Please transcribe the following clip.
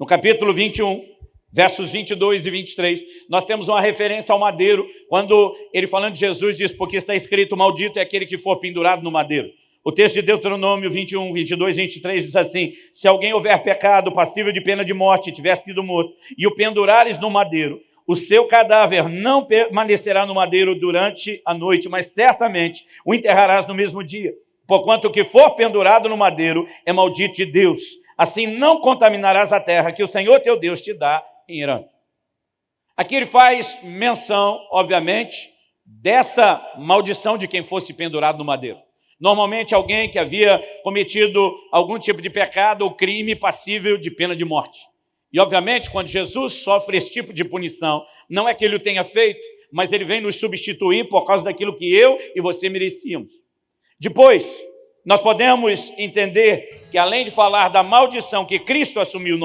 No capítulo 21, versos 22 e 23, nós temos uma referência ao madeiro, quando ele falando de Jesus diz, porque está escrito, maldito é aquele que for pendurado no madeiro. O texto de Deuteronômio 21, 22, 23 diz assim, se alguém houver pecado passível de pena de morte, tiver sido morto, e o pendurares no madeiro, o seu cadáver não permanecerá no madeiro durante a noite, mas certamente o enterrarás no mesmo dia. Porquanto o que for pendurado no madeiro é maldito de Deus. Assim não contaminarás a terra que o Senhor teu Deus te dá em herança. Aqui ele faz menção, obviamente, dessa maldição de quem fosse pendurado no madeiro. Normalmente alguém que havia cometido algum tipo de pecado ou crime passível de pena de morte. E obviamente quando Jesus sofre esse tipo de punição, não é que ele o tenha feito, mas ele vem nos substituir por causa daquilo que eu e você merecíamos. Depois, nós podemos entender que além de falar da maldição que Cristo assumiu